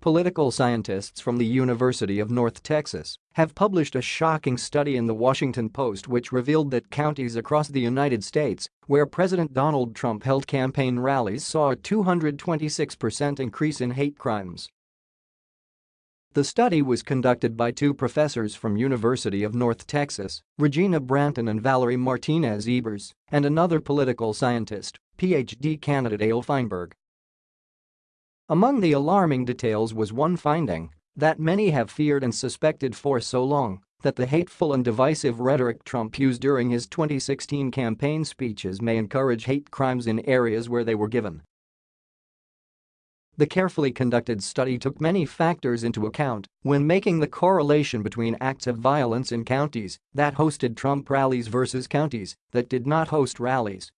Political scientists from the University of North Texas have published a shocking study in the Washington Post which revealed that counties across the United States where President Donald Trump held campaign rallies saw a 226% increase in hate crimes. The study was conducted by two professors from University of North Texas, Regina Branton and Valerie Martinez-Ebers, and another political scientist, PhD candidate Ayal Feinberg. Among the alarming details was one finding that many have feared and suspected for so long that the hateful and divisive rhetoric Trump used during his 2016 campaign speeches may encourage hate crimes in areas where they were given. The carefully conducted study took many factors into account when making the correlation between acts of violence in counties that hosted Trump rallies versus counties that did not host rallies.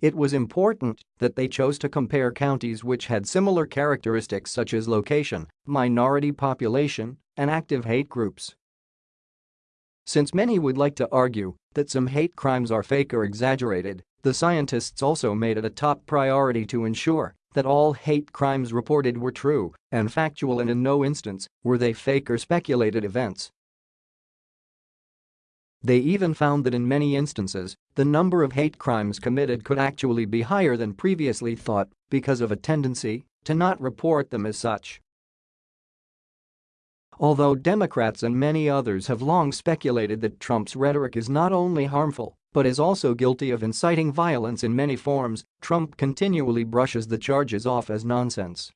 It was important that they chose to compare counties which had similar characteristics such as location, minority population, and active hate groups. Since many would like to argue that some hate crimes are fake or exaggerated, the scientists also made it a top priority to ensure that all hate crimes reported were true and factual and in no instance were they fake or speculated events. They even found that in many instances, the number of hate crimes committed could actually be higher than previously thought because of a tendency to not report them as such. Although Democrats and many others have long speculated that Trump's rhetoric is not only harmful but is also guilty of inciting violence in many forms, Trump continually brushes the charges off as nonsense.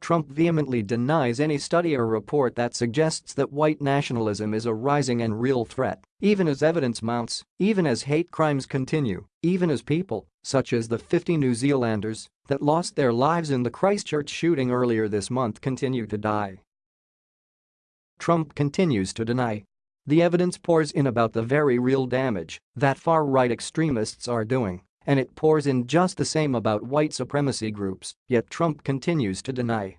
Trump vehemently denies any study or report that suggests that white nationalism is a rising and real threat, even as evidence mounts, even as hate crimes continue, even as people, such as the 50 New Zealanders that lost their lives in the Christchurch shooting earlier this month continue to die. Trump continues to deny. The evidence pours in about the very real damage that far-right extremists are doing and it pours in just the same about white supremacy groups, yet Trump continues to deny.